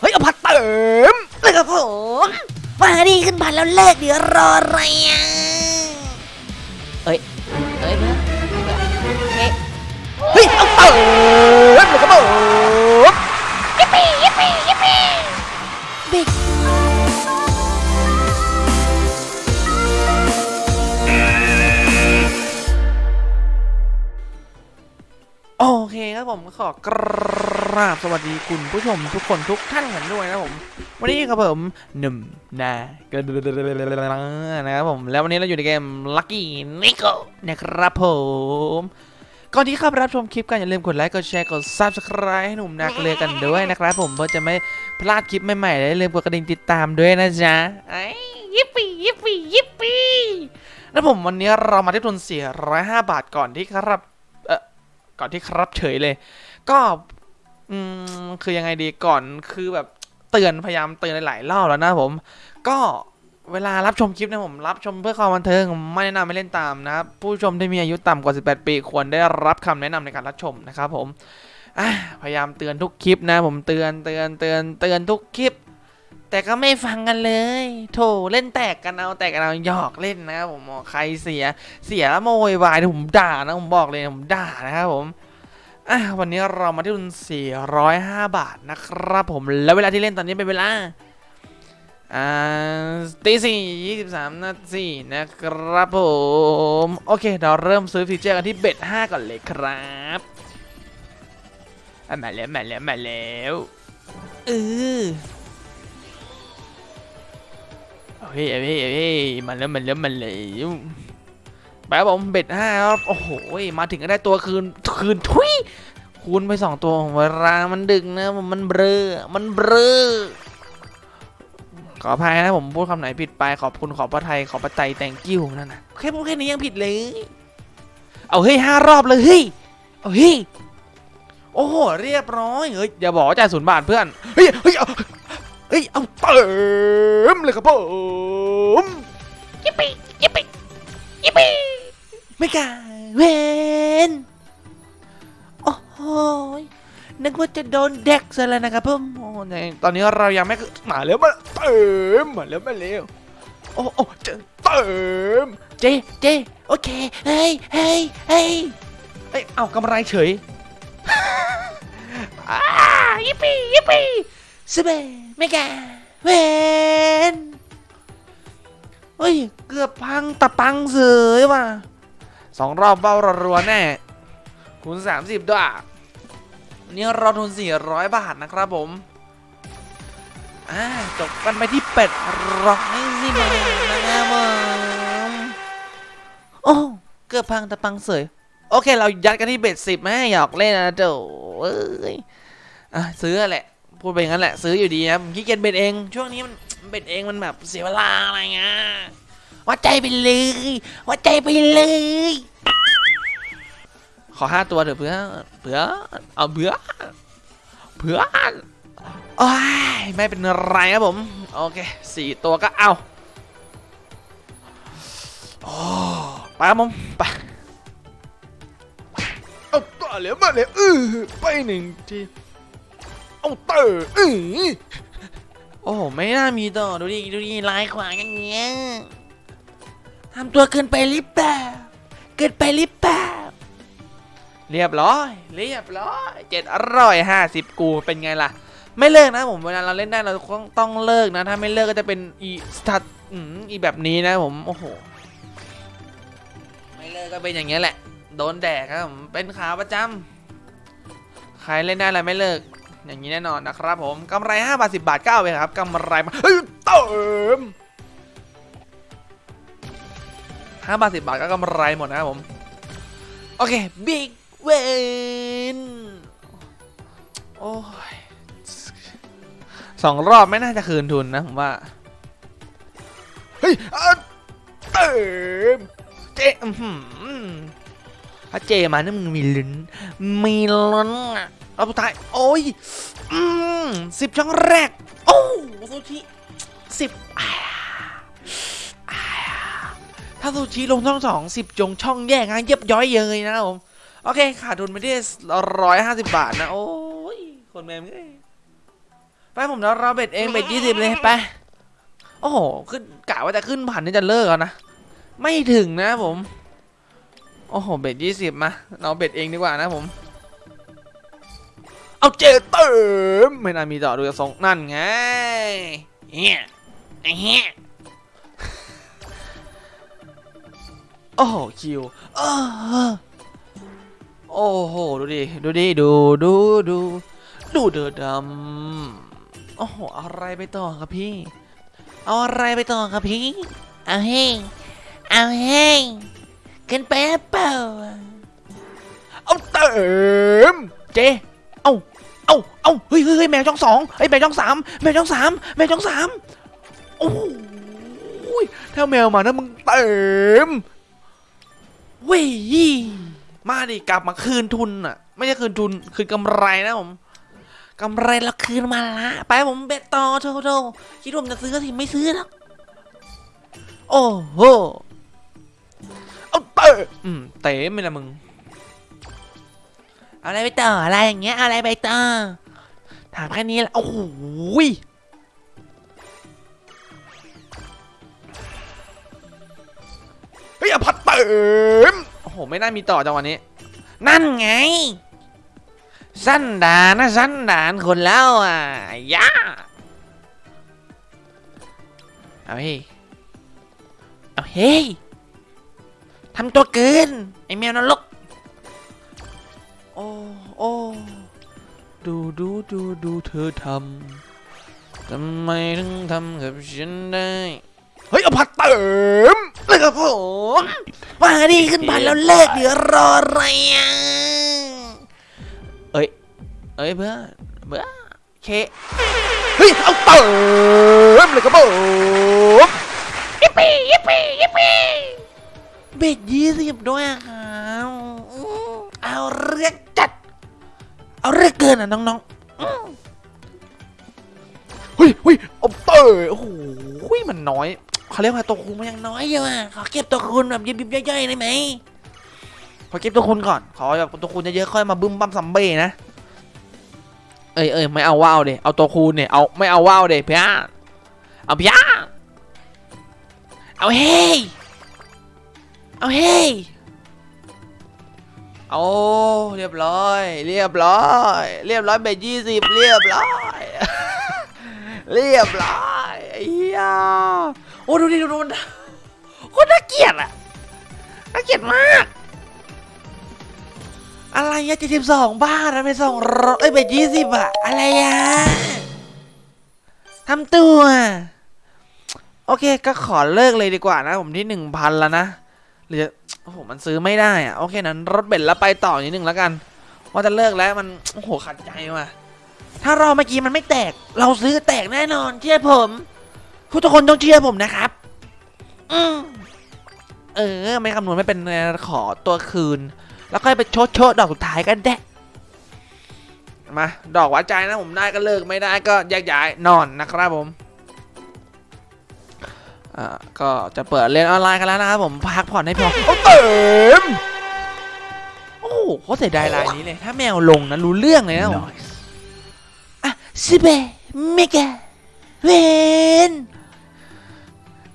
เฮ้ยเอาผัดเติมเลยครับผมมาดีขึ้นผัดแล้วเลิกเดี๋ยวรออะไรอะเอ้ยเอ้ยเพื่อนเฮ้ยเฮ้ยเอาเติมเลยครับผมยิปปี้ยิปปี้ยิปปี้บิ๊ก ครับผมขอกราบสวัสดีคุณผู้ชมทุกคนทุกท่านกันด้วยนะผมวันนี้ครับผมหนุ่มนาก็นะครับผมแล้ววันนี้เราอยู่ในเกม Lucky Nico นะครับผมก่อนที่เข้าไปรับชมคลิปกันอย่าลืมกดไลค์กดแชร์กด Subscribe ให้หนุ่มนาเลือกันด้วยนะครับผมเพื่อจะไม่พลาดคลิปใหม่ๆและอย่าลืมกดกระดิ่งติดตามด้วยนะจ๊ะไอ้ยิปปี้ยิปปี้ยิปปี้แล้วผมวันนี้เรามาที่ทุน405 บาทก่อนที่ครับ ก่อนที่ครับเฉยเลย ก็อืมคือยังไงดีก่อนคือแบบเตือนพยายามเตือนหลายๆรอบแล้วนะผม ก็เวลารับชมคลิปนะผมรับชมเพื่อความบันเทิงไม่แนะนำไม่เล่นตามนะครับผู้ชมที่มีอายุต่ำกว่า 18 ปีควรได้รับคำแนะนำในการรับชมนะครับผมพยายามเตือนทุกคลิปนะผมเตือนเตือนเตือนเตือนทุกคลิป แต่ก็ไม่ฟังกันเลย โถเล่นแตกกันเอาแตกกันเอาหยอกเล่นนะครับผมใครเสียเสียแล้วโมยวายผมด่านะผมบอกเลยผมด่านะครับผมอะวันนี้เรามาที่ทุน405 บาทนะครับผมแล้วเวลาที่เล่นตอนนี้เป็นเวลาอ่าตีสี่ยี่สิบสามนาทีนะครับผม โอเค เราเริ่มซื้อฟีเจอร์กันที่เบ็ด5ก่อนเลยครับมาแล้วมาแล้วมาแล้วเออ เฮ้ยเฮ้ยเฮ้ยมาแล้วมาแล้วมาแล้วไปครับผมเบ็ดห้าครับโอ้โหมาถึงก็ได้ตัวคืนคืนทุยคูณไปสองตัวเวลามันดึกนะมันเบลอมันเบลอขออภัยนะผมพูดคำไหนผิดไปขอบคุณขอบพระไทยขอบพระใจ thank you นั่นนะแค่พูดแค่นี้ยังผิดเลย เอาเฮ้ยห้ารอบเลยเฮ้ยเอาเฮ้ยโอ้โหเรียบร้อยเฮ้ยอย่าบอกว่าจ่ายศูนย์บาทเพื่อนเฮ้ยเฮ้ย เอาเฮ้ยเอาเติมเลยครับผมยิปปี้ยิปปี้ยิปปี้ไม่กล้าเวนโอ้โหนึกว่าจะโดนเด็กซะแล้วนะครับผมโอ้ในตอนนี้เรายังไม่มาแล้วมาเติมมาแล้วมาแล้วโอ้โอ้เจเติมเจเจโอเคเฮ้ยเฮ้ยเฮ้ยเอ้ยเอากำไรเฉยอ่ายิปปี้ยิปปี้สเป ไม่แกเวนเฮ้ย เกือบพังตะปังเสยว่ะสองรอบเบ้ารัวๆแน่คูณ30ด้วยวันนี้เราทุน 400 บาทนะครับผมอ่าจบกันไปที่เป็ดร้อยสิบาทนะครับผมโอ้เกือบพังตะปังเสยโอเค เรายัดกันที่เบ็ดสิบแม่หยอกเล่นนะเจ้าเอ้ยอะซื้อแหละ พูดไปงั้นแหละซื้ออยู่ดีนะผมขี้เกียจเบ็ดเอง ช่วงนี้มันเบ็ดเองมันแบบเสียเวลาอะไรเงี้ยวัดใจไปเลยวัดใจไปเลย ขอห้าตัวเถอะเพื่อเพื่อเอาเพื่อเพื่อโอ้ยไม่เป็นไรครับผมโอเคสี่ตัวก็เอาโอ้ไปครับผมไปเอาต่อเหลือมาเลยเออไปหนึ่งที เอาเตอร์เออโอ้โหไม่น่ามีต่อดูดิดูดิลายขวางอย่างเงี้ยทำตัวเกินไปหรือเปล่าเกินไปหรือเปล่าเรียบร้อย เรียบร้อยเจ็ดอร้อยห้าสิบกูเป็นไงล่ะ ไม่เลิกนะผมเวลาเราเล่นได้เราต้องต้องเลิกนะ ถ้าไม่เลิกก็จะเป็นอีสตาร์อืมอีแบบนี้นะผมโอ้โหไม่เลิกก็เป็นอย่างเงี้ยแหละโดนแดกครับผมเป็นขาประจำใครเล่นได้อะไรไม่เลิก อย่างนี้แน่นอนนะครับผมกำไร5บาท10 บาท9เองครับกำไรมาเฮ้ยเติม5บาท10บาทก็กำไรหมดนะครับผม โอเคบิ๊กเวนโอ้ยสองรอบไม่น่าจะคืนทุนนะผมว่า เฮ้ยเติมเจ๊อื้อหือถ้าเจมานี่มึงมีลุ้นมีลุ้นอะ เอาสุดท้าย โอ้ย อืมสิบช่องแรก โอ้ซูชิสิบถ้าซูชิลงช่องสองสิบจงช่องแยกงานเย็บย้อยเยยนะครับผม โอเคขาดทุนไปที่ร้อยห้าสิบบาทนะ โอ้ย คนแม่งเอ้ยไปผมแล้วเราเบ็ดเองเบ็ดยี่สิบเลยไป โอ้โหขึ้นกะว่าจะขึ้นผ่านนี่จะเลิกแล้วนะ ไม่ถึงนะผม โอ้โห เบ็ดยี่สิบมา เราเบ็ดเองดีกว่านะผม เอาเจเติมไม่น่ามีต่อดูจะทรงนั่นไงเฮียไอ้เฮียโอ้โหคิวเออโอ้โหดูดิดูดิดูดูดูดูเดือดดำโอ้โหอะไรไปต่อครับพี่เอาอะไรไปต่อครับพี่เอาเฮ้งเอาเฮ้งขึ้นไปเปล่าเอาเติมเจ เอาเอาเอาเฮ้ยเฮ้ยเฮ้ยแมวช่องสองเฮ้แมวช่องสามแมวช่องสามแมวช่องสามโอ้โหถ้าแมวมานะมึงเติมเว้ยมาดิกลับมาคืนทุนอะ ไม่ใช่คืนทุนคืนกำไรนะผมกำไรเราคืนมาละไปผมเบ็ดต่อโทโทคิดว่าผมจะซื้อก็ทีไม่ซื้อหรอกโอ้โหเอาเตะอืมเตะไม่ละมึง เอาอะไรไปต่ออะไรอย่างเงี้ยเอาอะไรไปต่อถามแค่นี้แหละโอ้โหยเฮ้ยอภัตเติมโอ้โห ไม่น่ามีต่อจังหวะนี้ นั่นไง สั้นดานนะสั้นดานคนแล้วอะย่าเอาเฮ้ยเอาเฮ้ยทำตัวเกิน ไอแมวนรกโอ้โอ้ดูดูดูดูเธอทำทำไมถึงทำกับฉันได้ เฮ้ยอภัตเติมเลยครับผมมาดิขึ้นพันแล้วเลิกเดี๋ยวรออะไรอะเอ้ยเอ้ยเพื่อนเบื่อเคเฮ้ยเอาเติมเลยครับผมยิปปี้ยิปปี้ยิปปี้เบ็ดยี่สิบด้วยอะครับอืมเอาเรื่องจัด เอาเรื่องเกินอะน้องๆเฮ้ยเฮ้ยเอาเติมโอ้โหมันน้อยเขาเรียกว่าตัวคูณมันยังน้อยอยอยู่อะขอเก็บตัวคุณแบบยิบๆย่อยๆได้ไหมขอเก็บตัวคูณก่อนขอแบบตัวคูณเยอะๆค่อยมาบึ้มบั้มซัมเบ้นะเอ้ยเอ้ยไม่เอาว่าวเดเอาตัวคูณเนี่ยเอาไม่เอาว่าวเดเพียเอาเพียเอาเฮ้ยเอาเฮ้ย เอาเรียบร้อย เรียบร้อย เรียบร้อยเบยี่สิบเรียบร้อย เรียบร้อยไอ้เหี้ยโอ้ดูดิดูดูมันโคตรน่าเกลียดอะน่าเกลียดมาก อะไรอะเจ็ดสิบสองบ้าทนะไปสองร้อยเอ้ยเบยี่สิบอะอะไรอะทำตัว โอเคก็ขอเลิกเลยดีกว่านะ ผมที่หนึ่งพันแล้วนะหรือ อ้โหมันซื้อไม่ได้อะโอเคนั้นรถเบนซ์แล้วไปต่อนิดนึงแล้วกัน ว่าจะเลิกแล้วมันโอ้โหขัดใจว่ะถ้ารอเมื่อกี้มันไม่แตก เราซื้อแตกแน่นอนเชื่อผมทุกคนต้องเชื่อผมนะครับ อืมเออ ไม่คำนวณไม่เป็นขอตัวคืน แล้วค่อยไปโชดโชดดอกสุดท้ายกันแดะมา ดอกวัดใจนะผมได้ก็เลิกไม่ได้ก็แยกย้ายนอนนะครับผม อ่าก็จะเปิดเรียนออนไลน์กันแล้วนะครับผมพักผ่อนให้พอเอาเติมโอ้โหโคตรเสียดายรายนี้เลย ถ้าแมวลงนะรู้เรื่องเลยนะผมซิเบเมกาเวน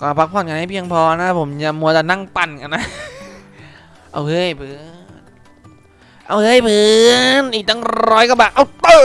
ก็พักผ่อนกันให้เพียงพอนะผมอย่ามัวแต่นั่งปั่นกันนะ เอาเฮ้ยเพื่อนเอาเฮ้ยเพื่อนอีกตั้งร้อยกว่าบาทเอาเติ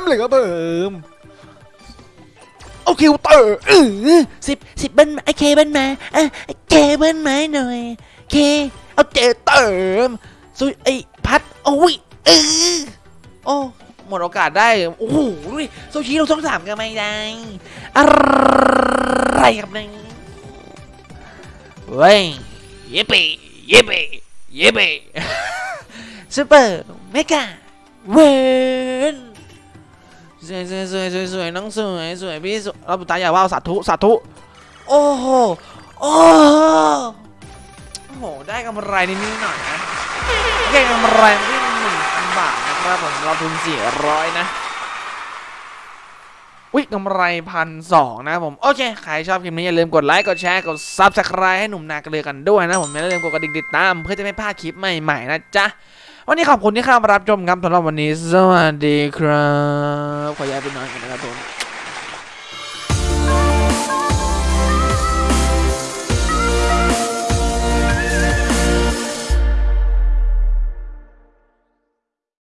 มเลยครับเติมเอา คิวเติมเออสิบสิบเบิ้ลไอเคเบิ้ลมาเออเคเบิ้ลมาหน่อยเคเอาเจเติมซุยไอพัดโอ้ยเออโอ้หมดโอกาสได้ โอ้โหดูดิโซชิเราช่องสามกันไหมไม่ได้อะไรครับเนี่ยเว้ยเย่เปเย่เปเย่เปซูเปอร์เมกาเวน สวยสวยสวยสวยสวยน้องสวยสวยพี่สวยเราตายอย่าว่าวสาธุสาธุโอ้โหโอ้โหได้กำไรนิดนิดหน่อยนะโอเคกำไรที่หนึ่งพันบาทนะครับผมเราทุนสี่ร้อยนะวิกำไรพันสองนะผม โอเค ใครชอบคลิปนี้อย่าลืมกดไลค์ กดแชร์ กด subscribe ให้หนุ่มนาเกลือกันด้วยนะผมอย่าลืมกดกระดิ่งติดตาม เพื่อจะไม่พลาดคลิปใหม่ ๆ นะจ๊ะ วันนี้ขอบคุณที่เข้ามารับชมครับสำหรับวันนี้ สวัสดีครับ ขอย้ายไปนอนกันนะครับผม